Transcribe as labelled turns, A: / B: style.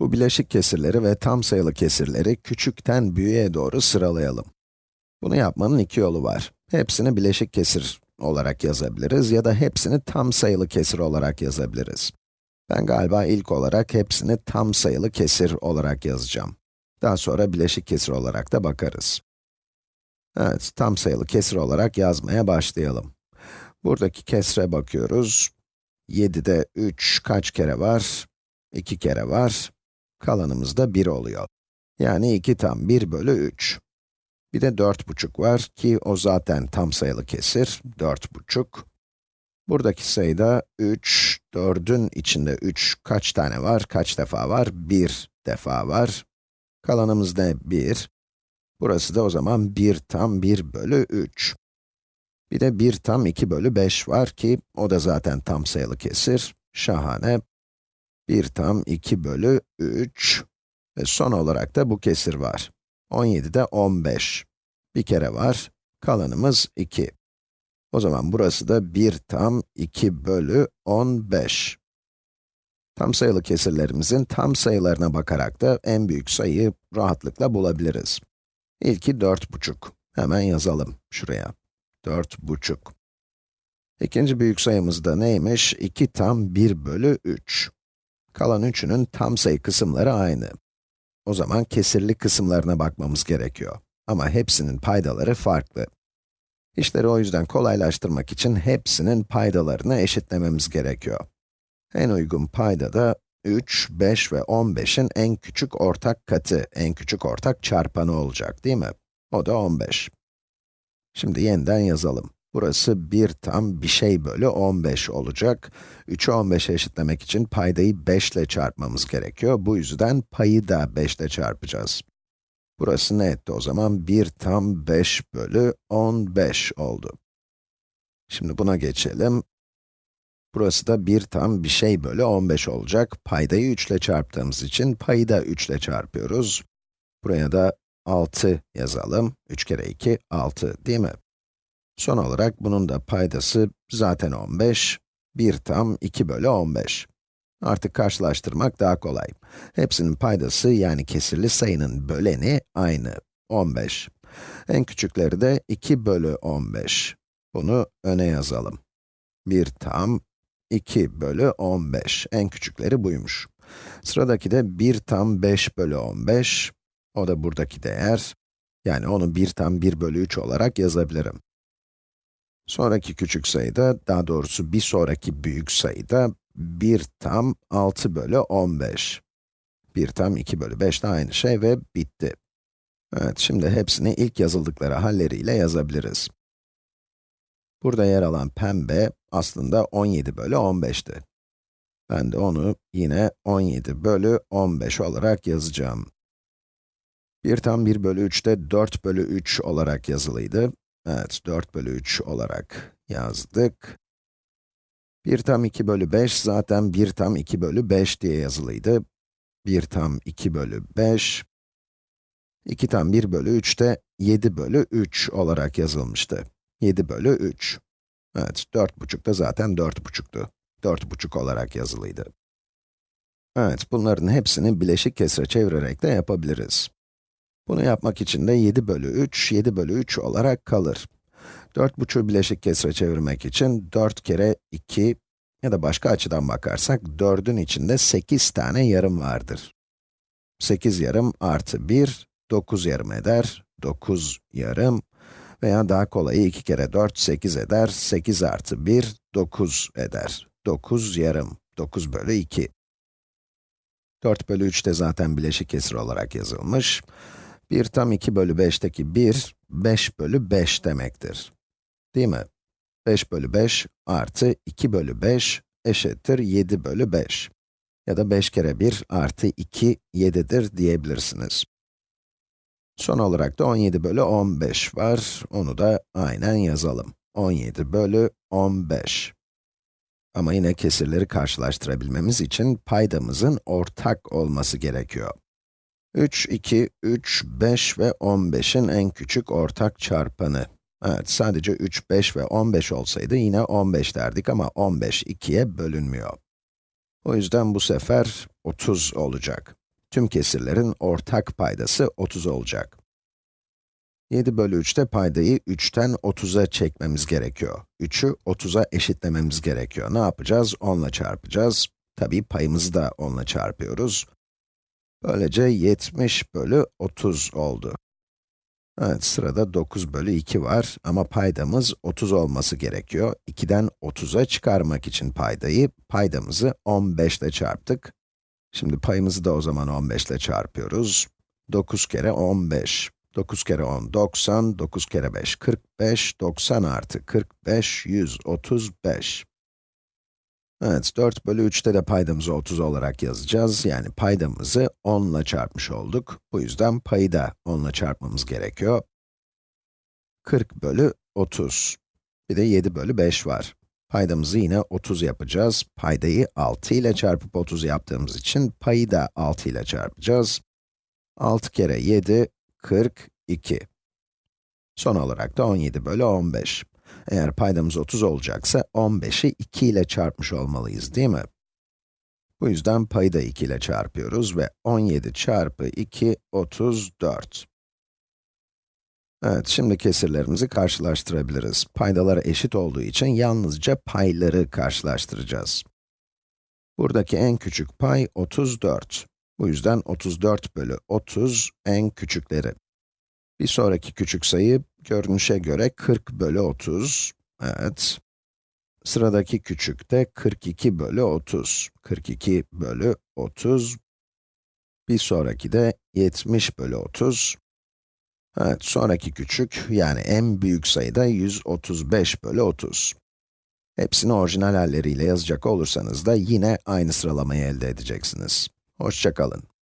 A: Bu bileşik kesirleri ve tam sayılı kesirleri küçükten büyüğe doğru sıralayalım. Bunu yapmanın iki yolu var. Hepsini bileşik kesir olarak yazabiliriz ya da hepsini tam sayılı kesir olarak yazabiliriz. Ben galiba ilk olarak hepsini tam sayılı kesir olarak yazacağım. Daha sonra bileşik kesir olarak da bakarız. Evet, tam sayılı kesir olarak yazmaya başlayalım. Buradaki kesre bakıyoruz. 7'de 3 kaç kere var? 2 kere var. Kalanımız da 1 oluyor. Yani 2 tam 1 bölü 3. Bir de 4,5 var ki o zaten tam sayılı kesir, 4,5. Buradaki sayıda 3, 4'ün içinde 3 kaç tane var, kaç defa var? 1 defa var. Kalanımız ne? 1. Burası da o zaman 1 tam 1 bölü 3. Bir de 1 tam 2 bölü 5 var ki, o da zaten tam sayılı kesir. Şahane. 1 tam 2 bölü 3. Ve son olarak da bu kesir var. 17'de 15. Bir kere var. Kalanımız 2. O zaman burası da 1 tam 2 bölü 15. Tam sayılı kesirlerimizin tam sayılarına bakarak da en büyük sayıyı rahatlıkla bulabiliriz. İlki 4,5. Hemen yazalım şuraya. 4,5. İkinci büyük sayımız da neymiş? 2 tam 1 bölü 3. Kalan üçünün tam sayı kısımları aynı. O zaman kesirli kısımlarına bakmamız gerekiyor. Ama hepsinin paydaları farklı. İşleri o yüzden kolaylaştırmak için hepsinin paydalarını eşitlememiz gerekiyor. En uygun payda da 3, 5 ve 15'in en küçük ortak katı, en küçük ortak çarpanı olacak değil mi? O da 15. Şimdi yeniden yazalım. Burası 1 tam bir şey bölü 15 olacak. 3'ü 15'e eşitlemek için paydayı 5 ile çarpmamız gerekiyor. Bu yüzden payı da 5 ile çarpacağız. Burası ne etti o zaman? 1 tam 5 bölü 15 oldu. Şimdi buna geçelim. Burası da 1 tam bir şey bölü 15 olacak. Paydayı 3 ile çarptığımız için payı da 3 ile çarpıyoruz. Buraya da 6 yazalım. 3 kere 2, 6 değil mi? Son olarak bunun da paydası zaten 15. 1 tam 2 bölü 15. Artık karşılaştırmak daha kolay. Hepsinin paydası yani kesirli sayının böleni aynı, 15. En küçükleri de 2 bölü 15. Bunu öne yazalım. 1 tam 2 bölü 15. En küçükleri buymuş. Sıradaki de 1 tam 5 bölü 15. O da buradaki değer. Yani onu 1 tam 1 bölü 3 olarak yazabilirim. Sonraki küçük sayıda, daha doğrusu bir sonraki büyük sayıda 1 tam 6 bölü 15. 1 tam 2 bölü 5 de aynı şey ve bitti. Evet, şimdi hepsini ilk yazıldıkları halleriyle yazabiliriz. Burada yer alan pembe aslında 17 bölü 15'ti. Ben de onu yine 17 bölü 15 olarak yazacağım. 1 tam 1 bölü 3 de 4 bölü 3 olarak yazılıydı. Evet, 4 bölü 3 olarak yazdık. 1 tam 2 bölü 5 zaten 1 tam 2 bölü 5 diye yazılıydı. 1 tam 2 bölü 5. 2 tam 1 bölü 3 de 7 bölü 3 olarak yazılmıştı. 7 bölü 3. Evet, 4,5 da zaten 4,5'tu. 4,5 olarak yazılıydı. Evet, bunların hepsini bileşik kesre çevirerek de yapabiliriz. Bunu yapmak için de 7 bölü 3, 7 bölü 3 olarak kalır. 4,5'u bileşik kesre çevirmek için 4 kere 2 ya da başka açıdan bakarsak 4'ün içinde 8 tane yarım vardır. 8 yarım artı 1, 9 yarım eder. 9 yarım veya daha kolayı 2 kere 4, 8 eder. 8 artı 1, 9 eder. 9 yarım, 9 bölü 2. 4 bölü 3 de zaten bileşik kesir olarak yazılmış. 1 tam 2 bölü 5'teki 1, 5 bölü 5 demektir. Değil mi? 5 bölü 5 artı 2 bölü 5 eşittir 7 bölü 5. Ya da 5 kere 1 artı 2, 7'dir diyebilirsiniz. Son olarak da 17 bölü 15 var. Onu da aynen yazalım. 17 bölü 15. Ama yine kesirleri karşılaştırabilmemiz için paydamızın ortak olması gerekiyor. 3, 2, 3, 5 ve 15'in en küçük ortak çarpanı. Evet, sadece 3, 5 ve 15 olsaydı yine 15 derdik ama 15 2'ye bölünmüyor. O yüzden bu sefer 30 olacak. Tüm kesirlerin ortak paydası 30 olacak. 7 bölü 3'te paydayı 3'ten 30'a çekmemiz gerekiyor. 3'ü 30'a eşitlememiz gerekiyor. Ne yapacağız? 10 ile çarpacağız. Tabii payımızı da 10 ile çarpıyoruz. Böylece 70 bölü 30 oldu. Evet, sırada 9 bölü 2 var ama paydamız 30 olması gerekiyor. 2'den 30'a çıkarmak için paydayı, paydamızı 15 ile çarptık. Şimdi payımızı da o zaman 15 ile çarpıyoruz. 9 kere 15. 9 kere 10, 90, 9 kere 5, 45, 90 artı 45, 135. Evet, 4 bölü 3'te de paydamızı 30 olarak yazacağız. Yani paydamızı 10 ile çarpmış olduk. Bu yüzden payı da 10 ile çarpmamız gerekiyor. 40 bölü 30. Bir de 7 bölü 5 var. Paydamızı yine 30 yapacağız. Paydayı 6 ile çarpıp 30 yaptığımız için payı da 6 ile çarpacağız. 6 kere 7, 42. Son olarak da 17 bölü 15. Eğer paydamız 30 olacaksa 15'i 2 ile çarpmış olmalıyız, değil mi? Bu yüzden payı da 2 ile çarpıyoruz ve 17 çarpı 2, 34. Evet, şimdi kesirlerimizi karşılaştırabiliriz. Paydalar eşit olduğu için yalnızca payları karşılaştıracağız. Buradaki en küçük pay 34. Bu yüzden 34 bölü 30 en küçükleri. Bir sonraki küçük sayı, görünüşe göre 40 bölü 30. Evet. Sıradaki küçük de 42 bölü 30. 42 bölü 30. Bir sonraki de 70 bölü 30. Evet, sonraki küçük, yani en büyük sayı da 135 bölü 30. Hepsini orijinal halleriyle yazacak olursanız da yine aynı sıralamayı elde edeceksiniz. Hoşçakalın.